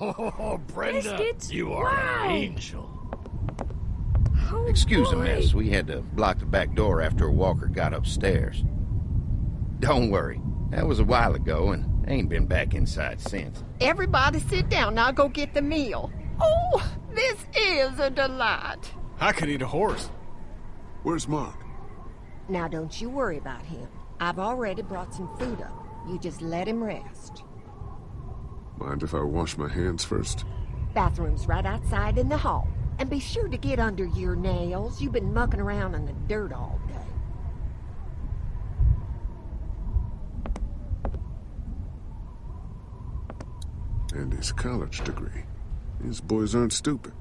Oh, Brenda, Biscuits? you are Wow. an angel. Oh, Excuse the boy. mess. We had to block the back door after Walker got upstairs. Don't worry. That was a while ago and I ain't been back inside since. Everybody sit down. I'll go get the meal. Oh, this is a delight. I could eat a horse. Where's Mark? Now, don't you worry about him. I've already brought some food up. You just let him rest. Mind if I wash my hands first? Bathroom's right outside in the hall. And be sure to get under your nails. You've been mucking around in the dirt all day. And his college degree. These boys aren't stupid.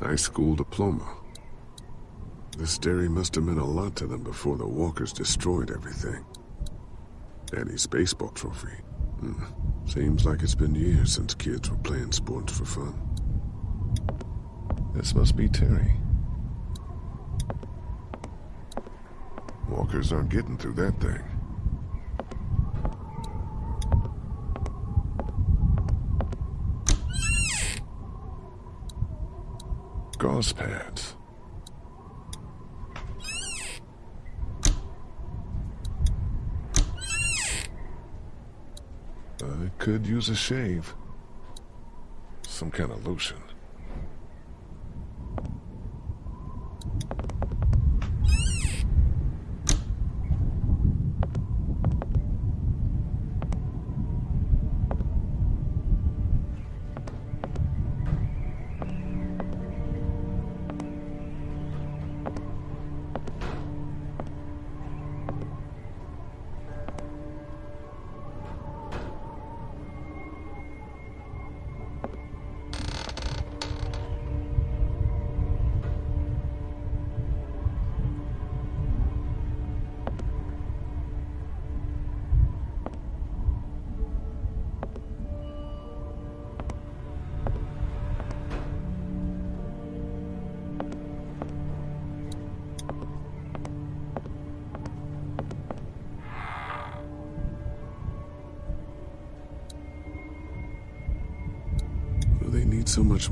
High school diploma. This dairy must have meant a lot to them before the walkers destroyed everything. Daddy's baseball trophy. Hmm. Seems like it's been years since kids were playing sports for fun. This must be Terry. Walkers aren't getting through that thing. Gauze pads. I could use a shave. Some kind of lotion.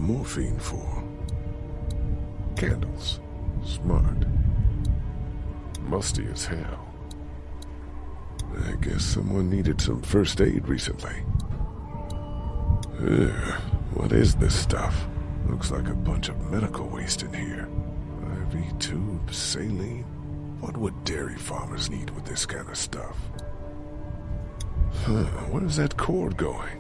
Morphine for? Candles. Smart. Musty as hell. I guess someone needed some first aid recently. Ugh, what is this stuff? Looks like a bunch of medical waste in here. IV tubes, saline. What would dairy farmers need with this kind of stuff? Huh, where's that cord going?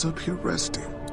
Was up here resting.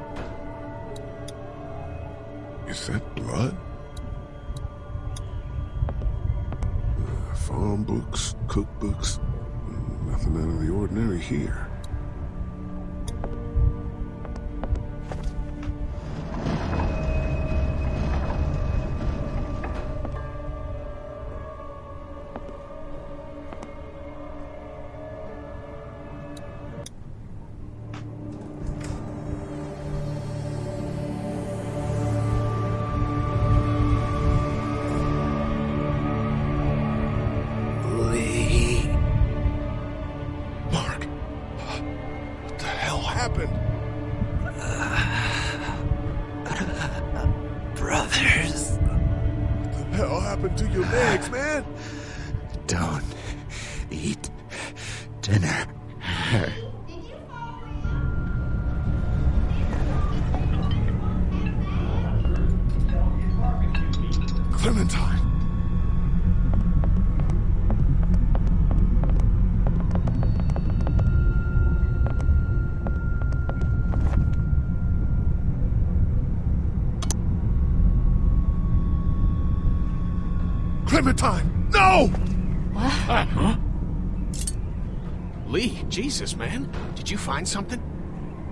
Did you find something?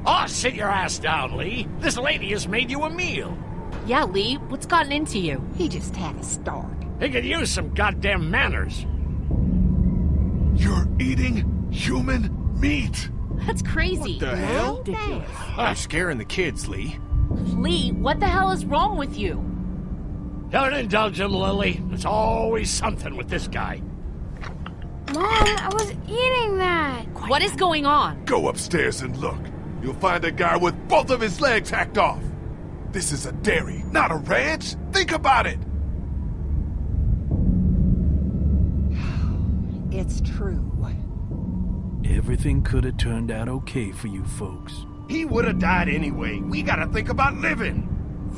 Oh, sit your ass down, Lee. This lady has made you a meal. Yeah, Lee, what's gotten into you? He just had a start. He could use some goddamn manners. You're eating human meat! That's crazy. What the hell? Ridiculous. You're ah, scaring the kids, Lee. Lee, what the hell is wrong with you? Don't indulge him, Lily. There's always something with this guy. Mom, I was eating that. What is going on? Go upstairs and look. You'll find a guy with both of his legs hacked off. This is a dairy, not a ranch. Think about it. It's true. Everything could have turned out okay for you folks. He would have died anyway. We gotta think about living.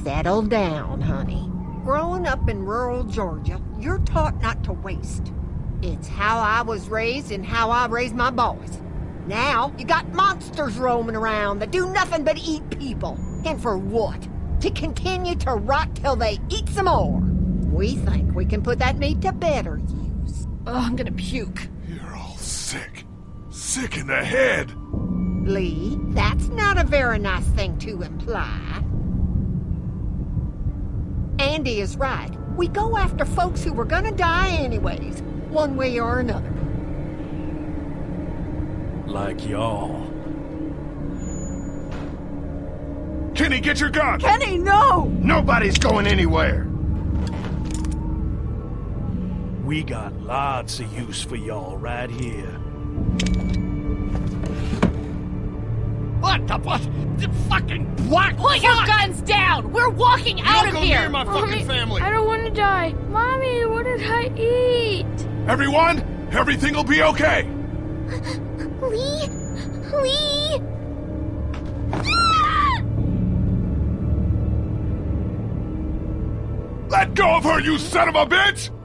Settle down, honey. Growing up in rural Georgia, you're taught not to waste. It's how I was raised and how I raised my boys. Now, you got monsters roaming around that do nothing but eat people. And for what? To continue to rot till they eat some more. We think we can put that meat to better use. Oh, I'm gonna puke. You're all sick. Sick in the head. Lee, that's not a very nice thing to imply. Andy is right. We go after folks who were gonna die anyways, one way or another. Like y'all. Kenny, get your gun! Kenny, no! Nobody's going anywhere. We got lots of use for y'all right here. What the what? The fucking black Put your guns down! We're walking out of here! Near my Mommy, I don't want to die. Mommy, what did I eat? Everyone, everything will be okay. Lee? Lee? Let go of her, you son of a bitch!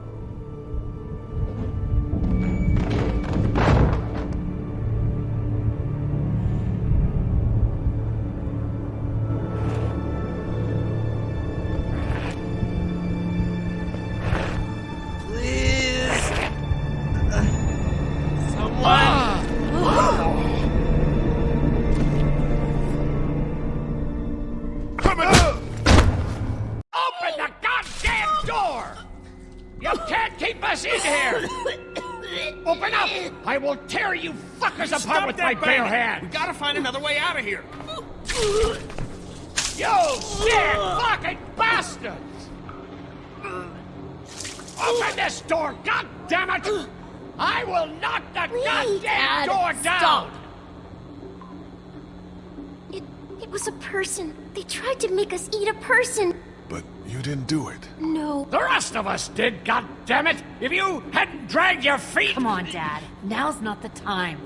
The rest did, god damn it! If you hadn't dragged your feet! Come on, Dad. Now's not the time.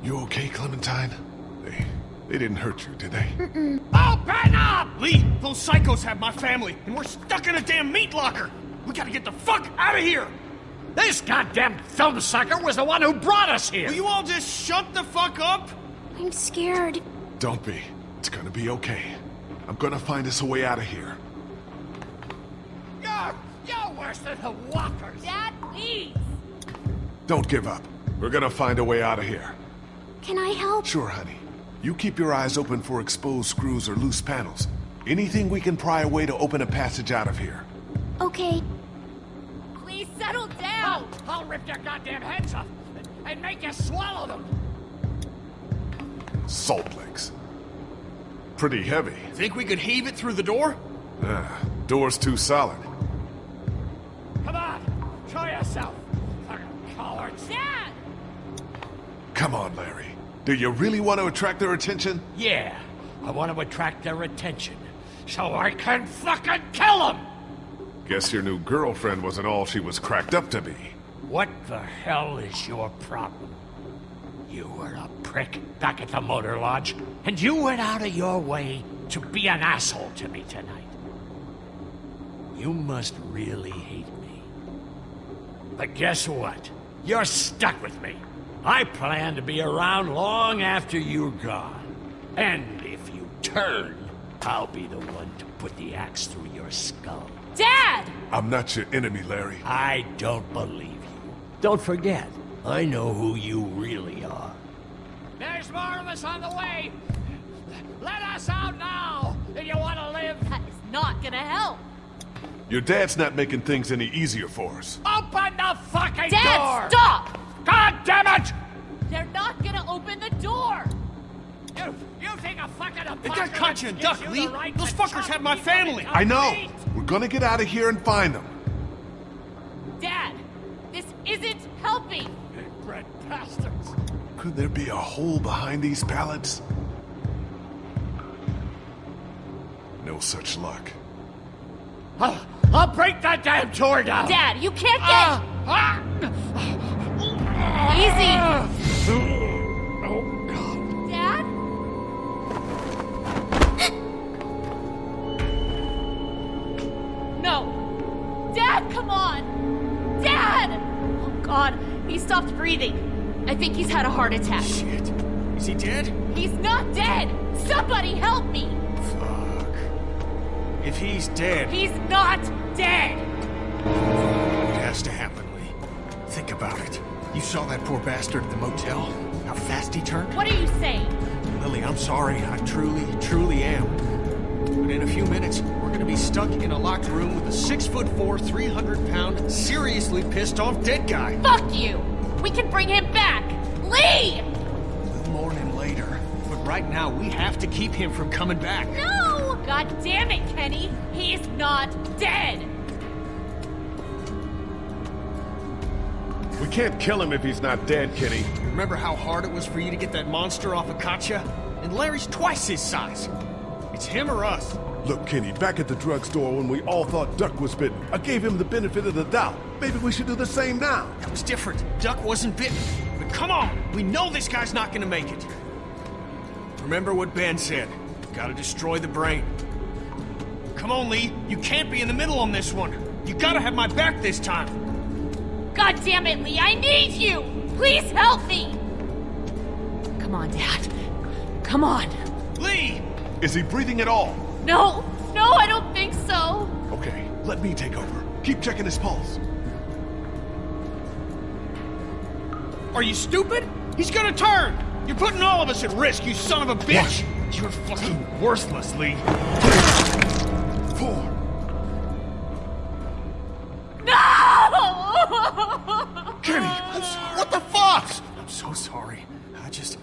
You okay, Clementine? They, they didn't hurt you, did they? Open up! Lee, those psychos have my family, and we're stuck in a damn meat locker. We gotta get the fuck out of here. This goddamn film sucker was the one who brought us here! Will you all just shut the fuck up? I'm scared. Don't be. It's gonna be okay. I'm gonna find us a way out of here. You're, you're worse than the walkers! Dad, please! Don't give up. We're gonna find a way out of here. Can I help? Sure, honey. You keep your eyes open for exposed screws or loose panels. Anything we can pry away to open a passage out of here. Okay. Please settle down! I'll, I'll rip your goddamn heads off and, and make you swallow them! Salt licks. Pretty heavy. Think we could heave it through the door? Ah, door's too solid. Come on, yourself, fucking cowards! Dad! Come on, Larry. Do you really want to attract their attention? Yeah, I want to attract their attention, so I can fucking kill them! Guess your new girlfriend wasn't all she was cracked up to be. What the hell is your problem? You were a prick back at the motor lodge, and you went out of your way to be an asshole to me tonight. You must really hate me. But guess what? You're stuck with me. I plan to be around long after you're gone. And if you turn, I'll be the one to put the axe through your skull. Dad! I'm not your enemy, Larry. I don't believe you. Don't forget, I know who you really are. There's more of us on the way! Let us out now, if you want to live! That is not gonna help. Your dad's not making things any easier for us. Open the fucking Dad, door! Dad, stop! God damn it! They're not gonna open the door. You, you think a fucking They got Katjaa and Duck, Lee. Those fuckers have my family. I know. We're gonna get out of here and find them. Dad, this isn't helping. Bred bastards! Could there be a hole behind these pallets? No such luck. I'll, I'll break that damn door down! Dad, you can't get Ah, ah. easy. Oh, God. Dad? No. Dad, come on. Dad! Oh, God. He stopped breathing. I think he's had a heart attack. Shit. Is he dead? He's not dead! Somebody help me! Fuck. If he's dead, He's not dead! it has to happen, Lee. Think about it. You saw that poor bastard at the motel? How fast he turned? What are you saying? Lily, I'm sorry. I truly, truly am. But in a few minutes, we're gonna be stuck in a locked room with a six foot four, 300 pound, seriously pissed off dead guy. Fuck you! We can bring him back! Lee! We'll mourn him later. But right now, we have to keep him from coming back. No! God damn it, Kenny! He's not dead! We can't kill him if he's not dead, Kenny. Remember how hard it was for you to get that monster off of Katjaa? And Larry's twice his size. It's him or us. Look, Kenny, back at the drugstore when we all thought Duck was bitten, I gave him the benefit of the doubt. Maybe we should do the same now. That was different. Duck wasn't bitten. But come on, we know this guy's not gonna make it. Remember what Ben said. Gotta destroy the brain. Come on, Lee. You can't be in the middle on this one. You gotta have my back this time. God damn it, Lee! I need you! Please help me! Come on, Dad. Come on. Lee! Is he breathing at all? No! No, I don't think so! Okay, let me take over. Keep checking his pulse. Are you stupid? He's gonna turn! You're putting all of us at risk, you son of a bitch! You're fucking worthless, Lee. Four. No! Kenny, I'm sorry. What the fuck? I'm so sorry. I just...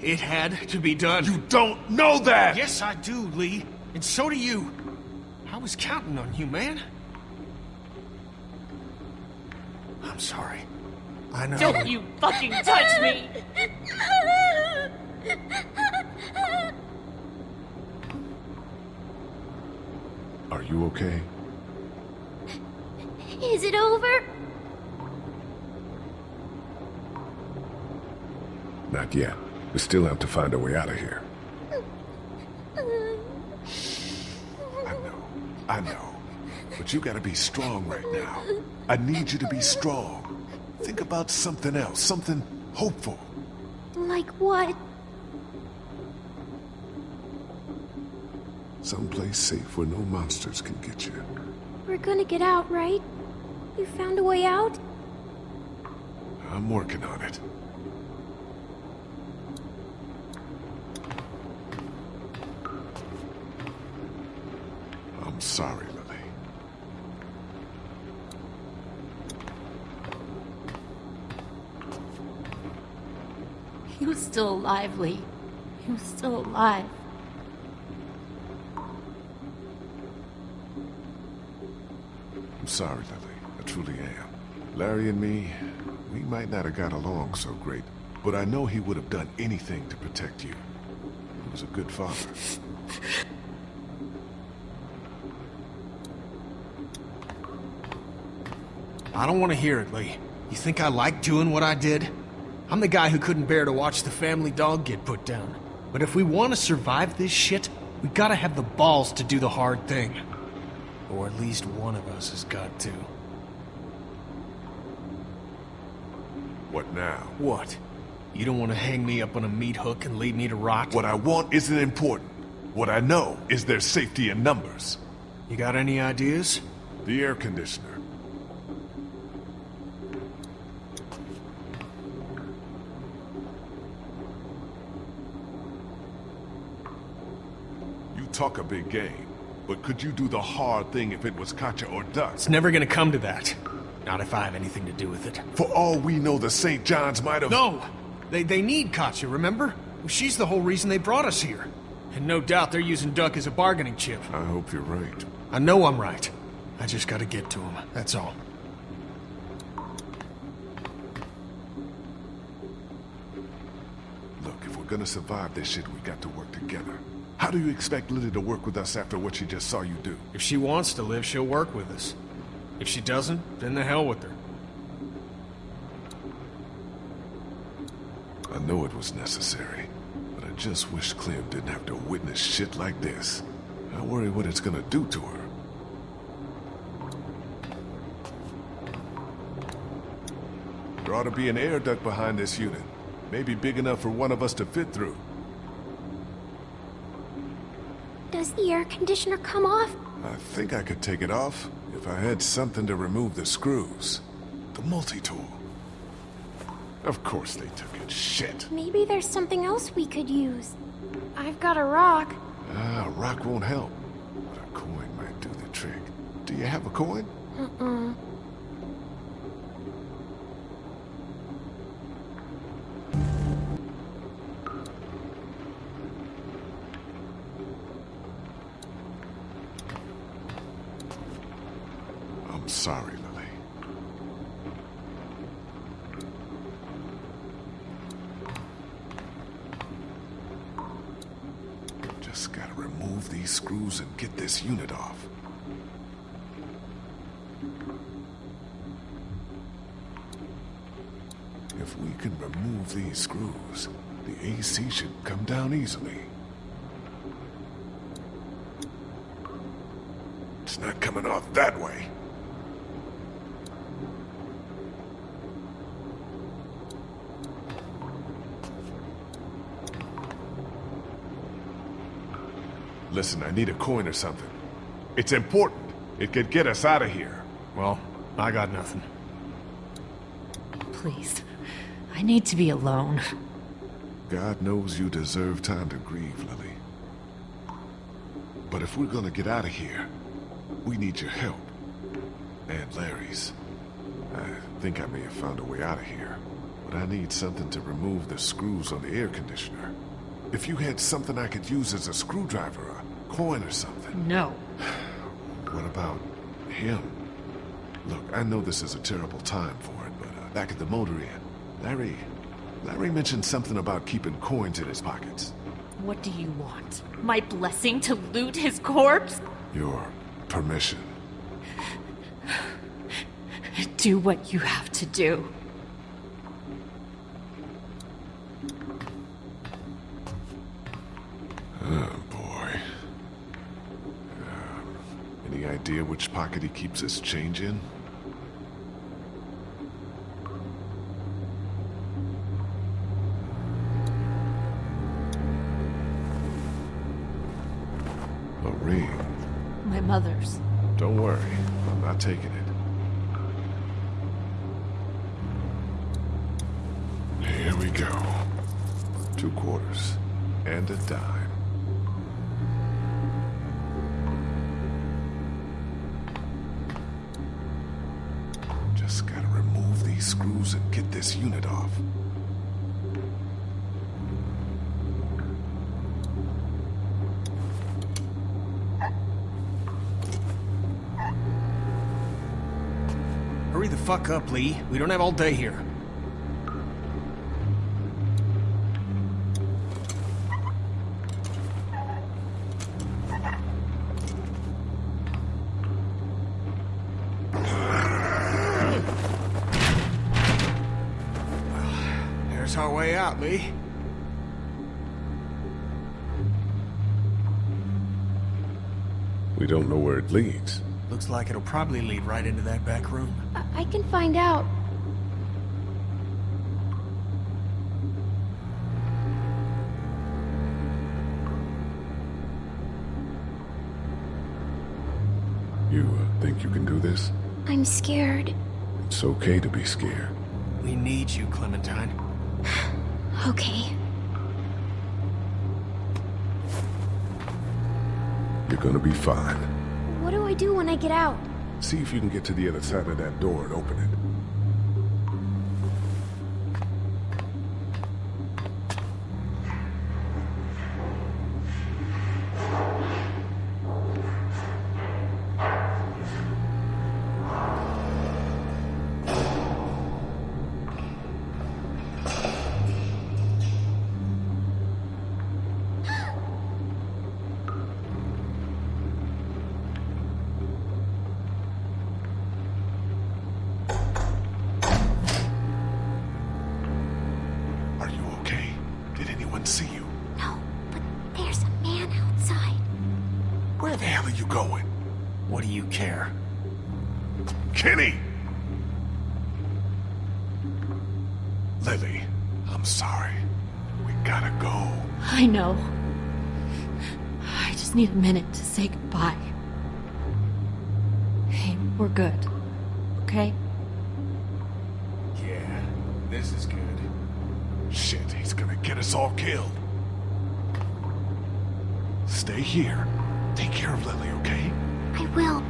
It had to be done. You don't know that! Yes, I do, Lee. And so do you. I was counting on you, man. I'm sorry. I know. Don't you fucking touch me! Are you okay? Is it over? Not yet. We still have to find a way out of here. I know. I know. But you gotta be strong right now. I need you to be strong. Think about something else, something hopeful. Like what? Someplace safe where no monsters can get you. We're gonna get out, right? You found a way out? I'm working on it. I'm sorry, Lily. He was still alive, Lee. He was still alive. Sorry, Lily. I truly am. Larry and me, we might not have got along so great, but I know he would have done anything to protect you. He was a good father. I don't want to hear it, Lee. You think I like doing what I did? I'm the guy who couldn't bear to watch the family dog get put down. But if we want to survive this shit, we gotta have the balls to do the hard thing. Or at least one of us has got to. What now? What? You don't want to hang me up on a meat hook and leave me to rot? What I want isn't important. What I know is there's safety in numbers. You got any ideas? The air conditioner. You talk a big game but could you do the hard thing if it was Katjaa or Duck? It's never gonna come to that. Not if I have anything to do with it. For all we know, the St. John's might have... No! They, they need Katjaa, remember? She's the whole reason they brought us here. And no doubt they're using Duck as a bargaining chip. I hope you're right. I know I'm right. I just gotta get to him, that's all. Look, if we're gonna survive this shit, we got to work together. How do you expect Lily to work with us after what she just saw you do? If she wants to live, she'll work with us. If she doesn't, then the hell with her. I know it was necessary, but I just wish Clem didn't have to witness shit like this. I worry what it's gonna do to her. There ought to be an air duct behind this unit. Maybe big enough for one of us to fit through. Does the air conditioner come off? I think I could take it off if I had something to remove the screws. The multi-tool. Of course they took it. Shit. Maybe there's something else we could use. I've got a rock. Ah, a rock won't help. But a coin might do the trick. Do you have a coin? Uh-uh. Just gotta remove these screws and get this unit off. If we can remove these screws, the AC should come down easily. It's not coming off that way. Listen, I need a coin or something. It's important. It could get us out of here. Well, I got nothing. Please. I need to be alone. God knows you deserve time to grieve, Lily. But if we're gonna get out of here, we need your help. And Larry's. I think I may have found a way out of here. But I need something to remove the screws on the air conditioner. If you had something I could use as a screwdriver, a coin or something. No. What about him? Look, I know this is a terrible time for it, but uh, back at the motor inn, Larry... Larry mentioned something about keeping coins in his pockets. What do you want? My blessing to loot his corpse? Your permission. Do what you have to do. Idea which pocket he keeps his change in? A ring. My mother's. Don't worry, I'm not taking it. Here we go. Two quarters. And a dime. This unit off. Hurry the fuck up, Lee. We don't have all day here. There's our way out, Lee. We don't know where it leads. Looks like it'll probably lead right into that back room. I, I can find out. You uh, think you can do this? I'm scared. It's okay to be scared. We need you, Clementine. Okay. You're gonna be fine. What do I do when I get out? See if you can get to the other side of that door and open it. Going? What do you care? Kenny! Lily, I'm sorry. We gotta go. I know. I just need a minute to say goodbye. Hey, we're good. Okay? Yeah, this is good. Shit, he's gonna get us all killed. Stay here. Take care of Lily, okay? I will.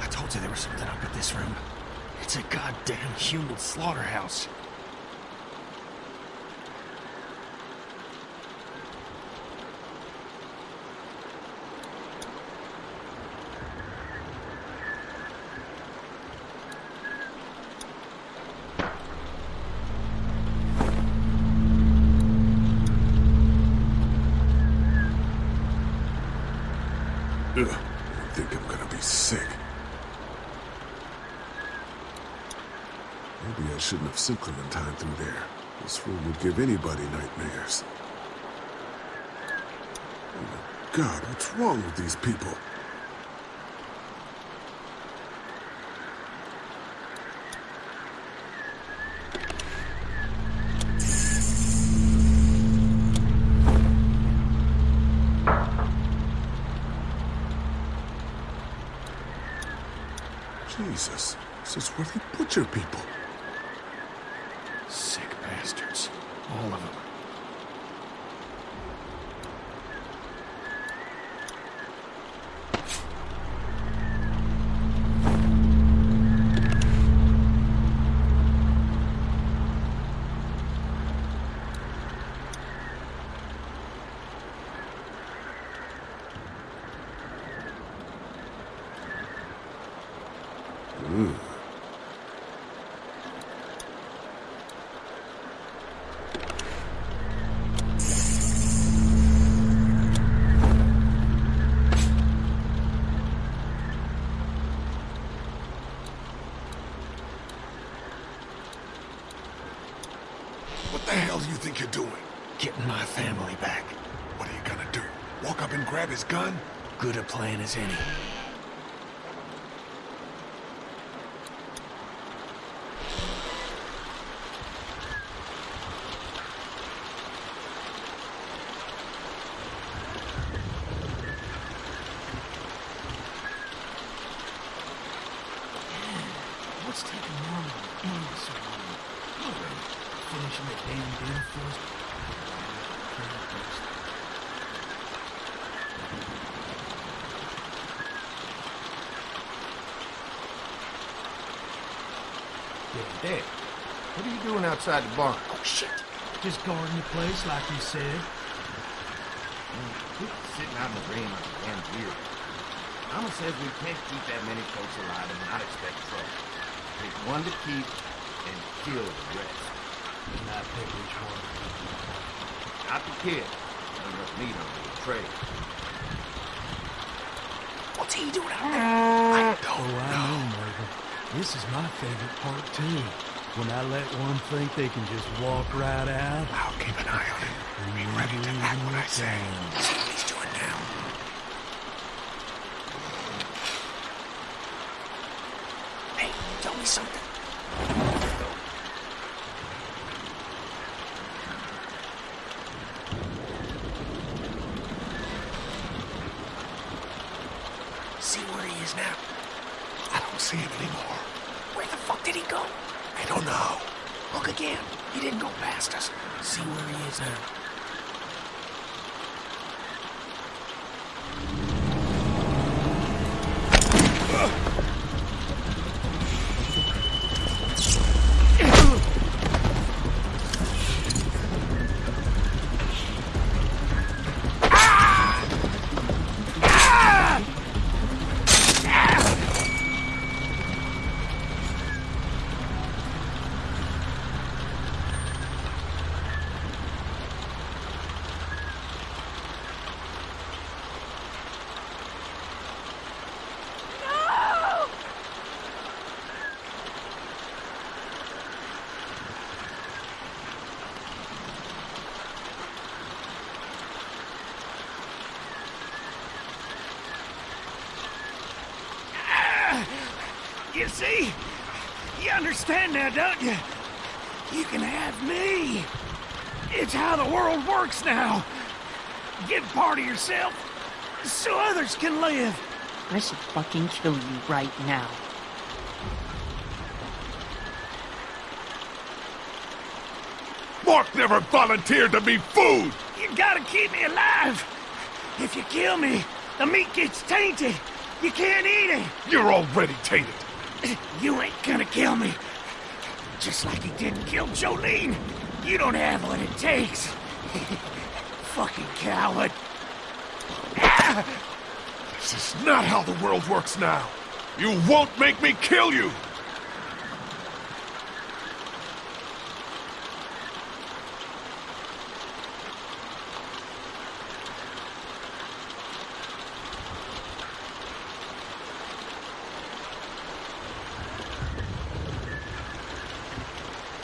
I told you there was something up at this room. It's a goddamn human slaughterhouse. Ugh, I sick. Maybe I shouldn't have sent Clementine through there. This room would give anybody nightmares. Oh my god, what's wrong with these people? Jesus, this is people. Sick bastards. All of them. What the hell do you think you're doing? Getting my family back. What are you gonna do? Walk up and grab his gun? Good a plan as any. What's taking Norman and Andy so long? Finishing the damn deal first. Yeah, Dad. What are you doing outside the barn? Oh shit! Just guarding the place like you said. Quit sitting out in the rain like a damn deer. Mama says we can't keep that many folks alive and not expect trouble. Pick one to keep and kill the rest. And I pick which one. Not the kid. Not enough meat on the trail. What's he doing out there? Uh, oh, I Oh, don't I know. know, Morgan. This is my favorite part, too. When I let one think they can just walk right out. I'll keep an eye on him. Be ready to act when I say. See what he's doing now. Hey, tell me something. is now? I don't see him anymore. Where the fuck did he go? I don't know. Look again. He didn't go past us. See where he is now. You see? You understand now, don't you? You can have me. It's how the world works now. Give part of yourself so others can live. I should fucking kill you right now. Mark never volunteered to be food! You gotta keep me alive. If you kill me, the meat gets tainted. You can't eat it. You're already tainted. You ain't gonna kill me. Just like he didn't kill Jolene. You don't have what it takes. Fucking coward. This is not how the world works now. You won't make me kill you!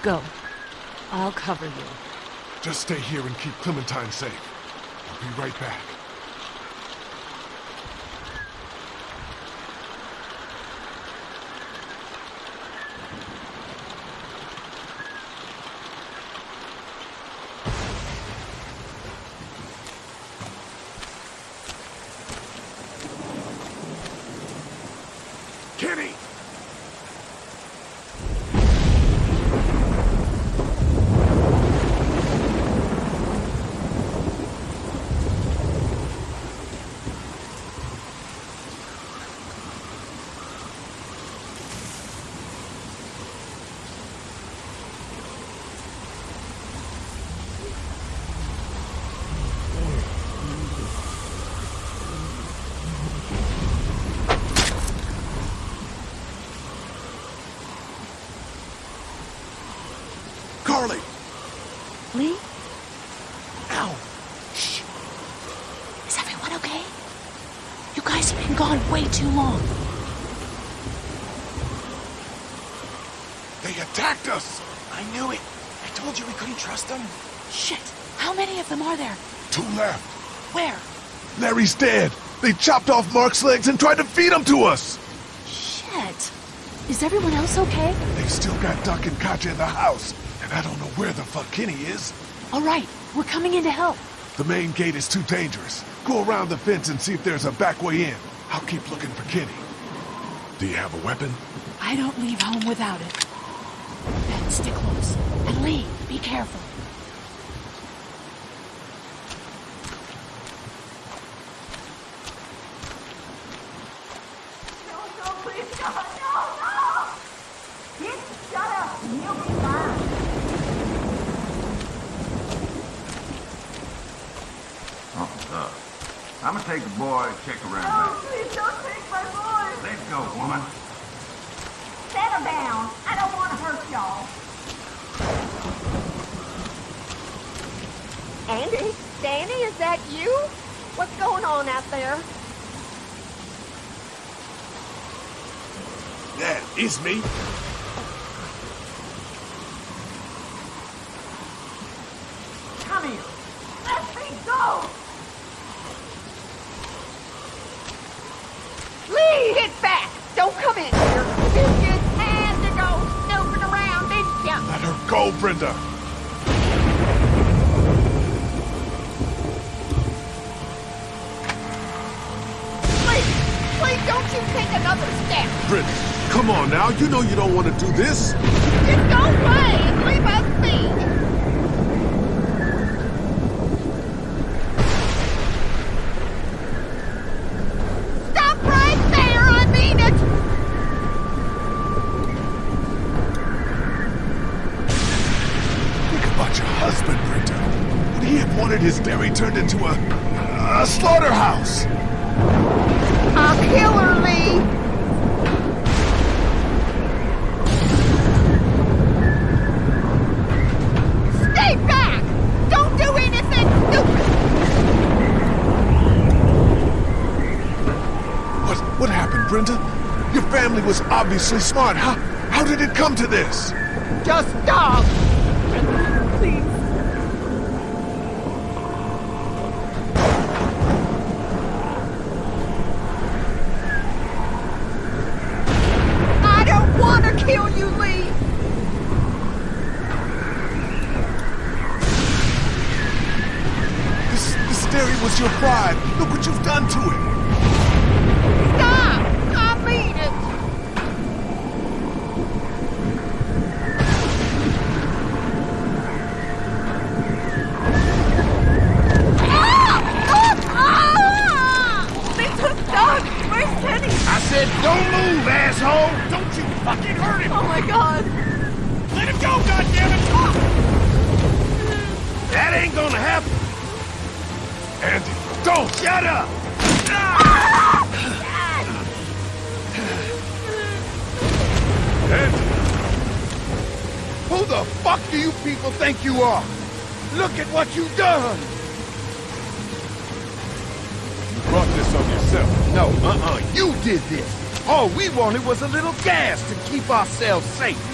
Go. I'll cover you. Just stay here and keep Clementine safe. I'll be right back. Kenny! Carley! Lee? Ow! Is everyone okay? You guys have been gone way too long. They attacked us! I knew it. I told you we couldn't trust them. Shit. How many of them are there? Two left. Where? Larry's dead! They chopped off Mark's legs and tried to feed him to us! Shit. Is everyone else okay? They've still got Duck and Katjaa in the house, and I don't know where the fuck Kenny is. All right. We're coming in to help. The main gate is too dangerous. Go around the fence and see if there's a back way in. I'll keep looking for Kenny. Do you have a weapon? I don't leave home without it. Ben, stick close. And Lee, be careful. Oh, uh, Oh, uh, I'm gonna take the boy check around back. Please don't take my boy! Let's go, woman. Settle down. I don't want to hurt y'all. Andy? Danny, is that you? What's going on out there? That is me. You know you don't want to do this. Just go away and leave us be. Stop right there, I mean it! Think about your husband, Britta. Would he have wanted his dairy turned into a, a slaughterhouse? I'll kill her, Lee! Stay back! Don't do anything stupid! What what happened, Brenda? Your family was obviously smart. How how did it come to this? Just stop! The fuck do you people think you are? Look at what you've done! You brought this on yourself. No, uh-uh, you did this. All we wanted was a little gas to keep ourselves safe.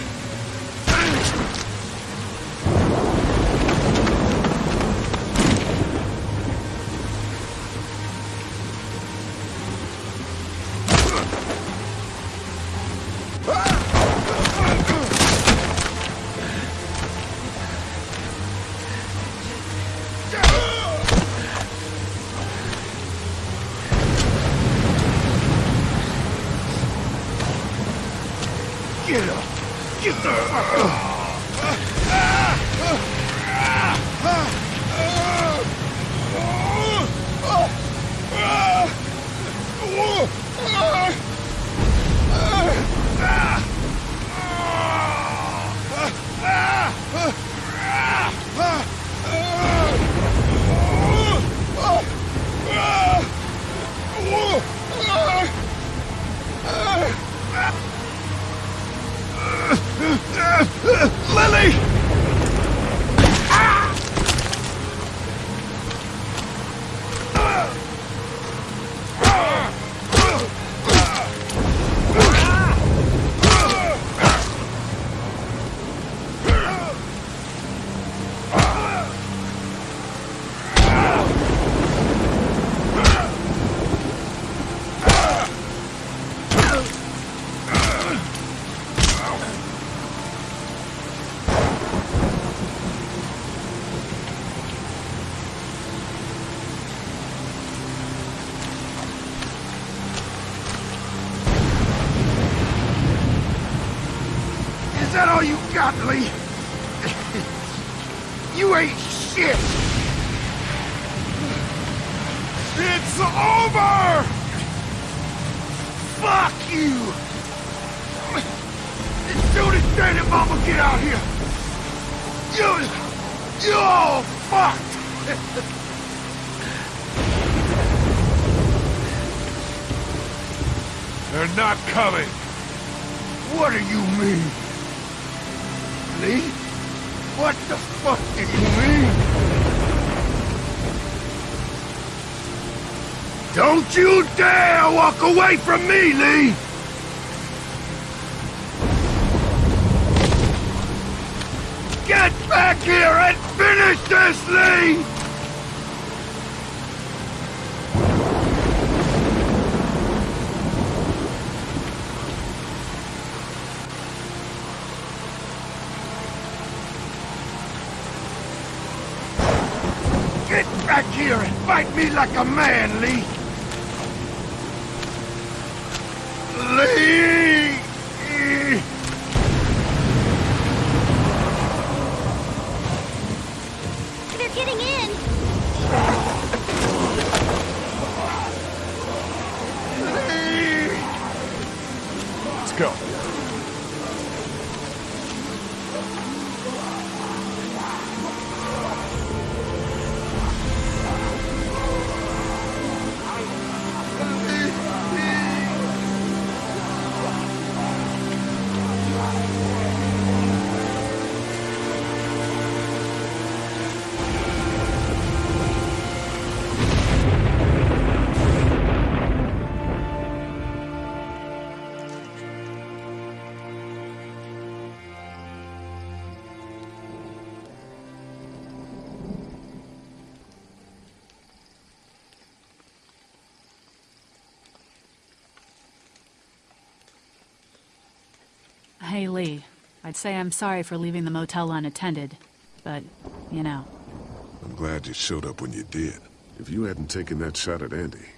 Away from me, Lee! Get back here and finish this, Lee! Get back here and fight me like a man, Lee! Hey, Lee. I'd say I'm sorry for leaving the motel unattended, but, you know. I'm glad you showed up when you did. If you hadn't taken that shot at Andy,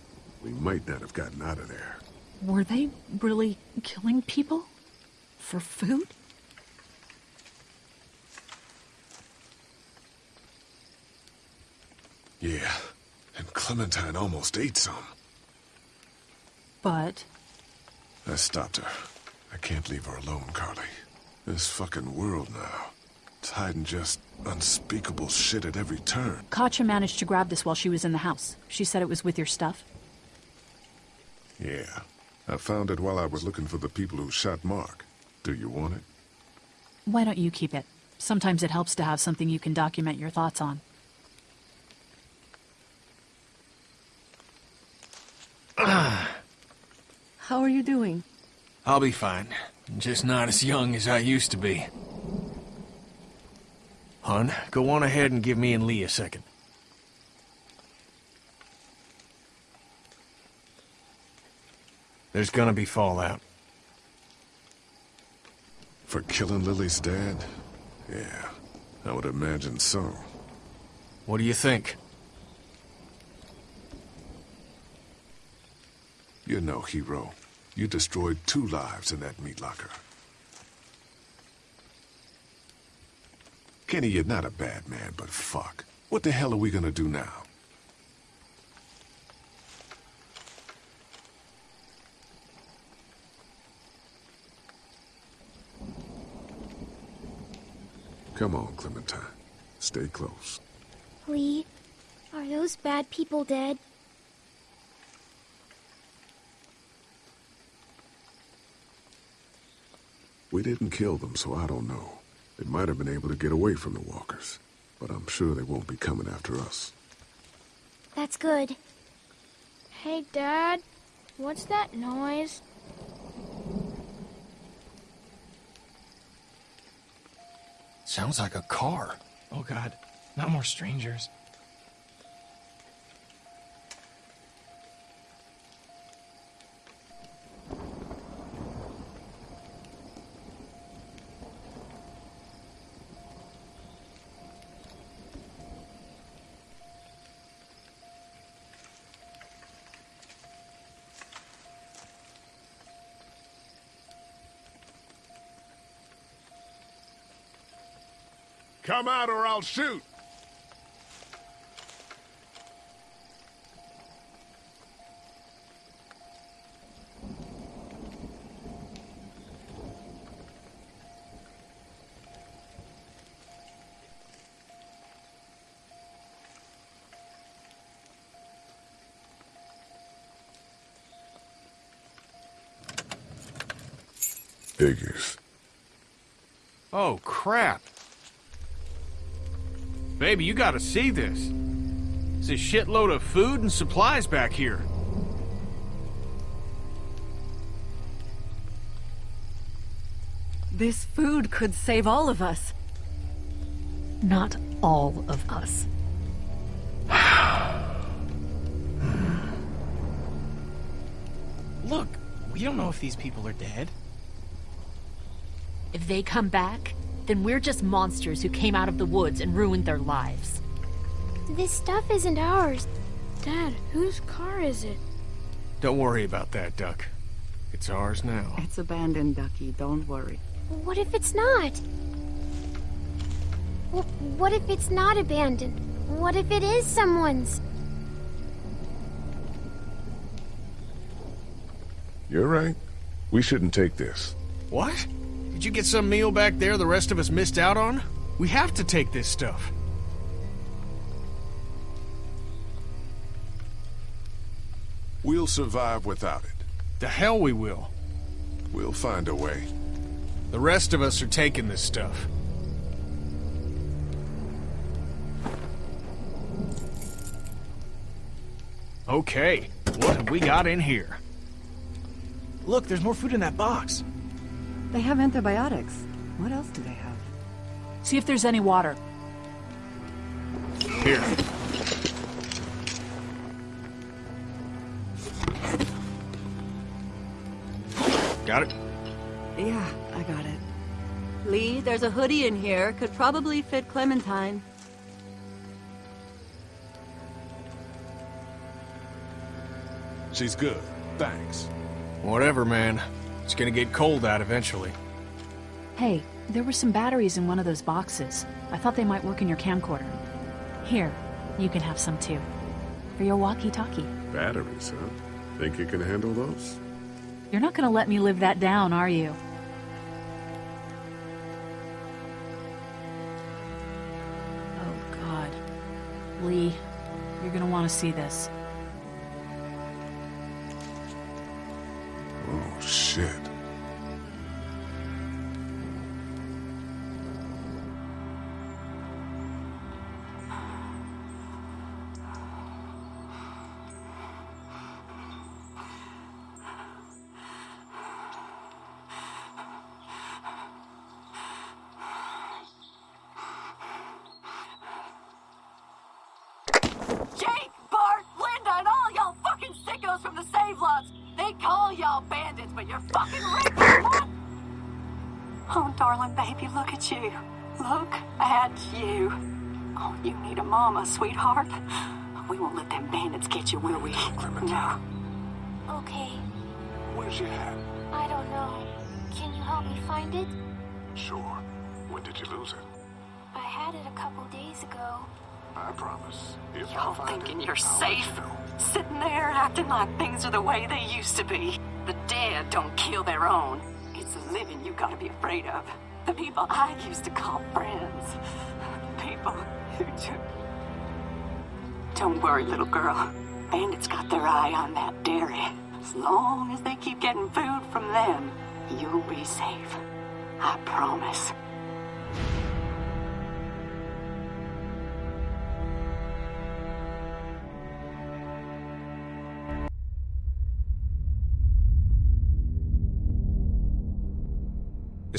we might not have gotten out of there. Were they really killing people? For food? Yeah, and Clementine almost ate some. But I stopped her. I can't leave her alone, Carley. This fucking world now. It's hiding just unspeakable shit at every turn. Katjaa managed to grab this while she was in the house. She said it was with your stuff. Yeah. I found it while I was looking for the people who shot Mark. Do you want it? Why don't you keep it? Sometimes it helps to have something you can document your thoughts on. How are you doing? I'll be fine. Just not as young as I used to be. Hun, go on ahead and give me and Lee a second. There's gonna be fallout. For killing Lily's dad? Yeah, I would imagine so. What do you think? You're no hero. You destroyed two lives in that meat locker. Kenny, you're not a bad man, but fuck. What the hell are we gonna do now? Come on, Clementine. Stay close. Lee, are those bad people dead? We didn't kill them, so I don't know. They might have been able to get away from the walkers, but I'm sure they won't be coming after us. That's good. Hey, Dad. What's that noise? Sounds like a car. Oh god, not more strangers. Come out or I'll shoot! Figures. Oh, crap. Baby, you gotta see this. It's a shitload of food and supplies back here. This food could save all of us. Not all of us. Look, we don't know if these people are dead. If they come back, then we're just monsters who came out of the woods and ruined their lives. This stuff isn't ours. Dad, whose car is it? Don't worry about that, Duck. It's ours now. It's abandoned, Ducky. Don't worry. What if it's not? Wh- What if it's not abandoned? What if it is someone's? You're right. We shouldn't take this. What? Did you get some meal back there the rest of us missed out on? We have to take this stuff. We'll survive without it. The hell we will. We'll find a way. The rest of us are taking this stuff. Okay, what have we got in here? Look, there's more food in that box. They have antibiotics. What else do they have? See if there's any water. Here. Got it? Yeah, I got it. Lee, there's a hoodie in here. Could probably fit Clementine. She's good. Thanks. Whatever, man. It's gonna get cold out eventually. Hey, there were some batteries in one of those boxes. I thought they might work in your camcorder. Here, you can have some too. For your walkie-talkie. Batteries, huh? Think you can handle those? You're not gonna let me live that down, are you? Oh, God. Lee, you're gonna want to see this. Shit. Thinking you're safe? Sitting there acting like things are the way they used to be. The dead don't kill their own. It's the living you gotta be afraid of. The people I used to call friends. People who took. Don't worry, little girl. Bandits got their eye on that dairy. As long as they keep getting food from them, you'll be safe. I promise.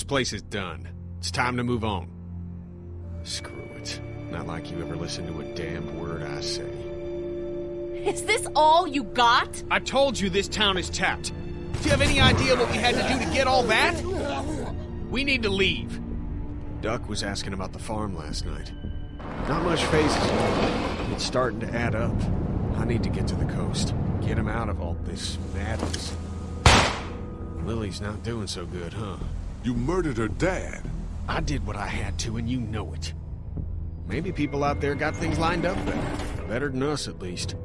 This place is done. It's time to move on. Screw it. Not like you ever listen to a damned word I say. Is this all you got? I told you this town is tapped. Do you have any idea what we had to do to get all that? We need to leave. Duck was asking about the farm last night. Not much fazes. It's starting to add up. I need to get to the coast. Get him out of all this madness. Lily's not doing so good, huh? You murdered her dad. I did what I had to, and you know it. Maybe people out there got things lined up better. Better than us, at least.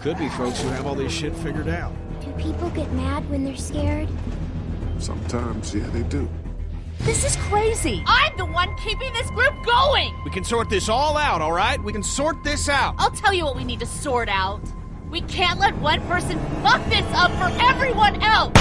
Could be folks who have all this shit figured out. Do people get mad when they're scared? Sometimes, yeah, they do. This is crazy. I'm the one keeping this group going. We can sort this all out, all right? We can sort this out. I'll tell you what we need to sort out. We can't let one person fuck this up for everyone else.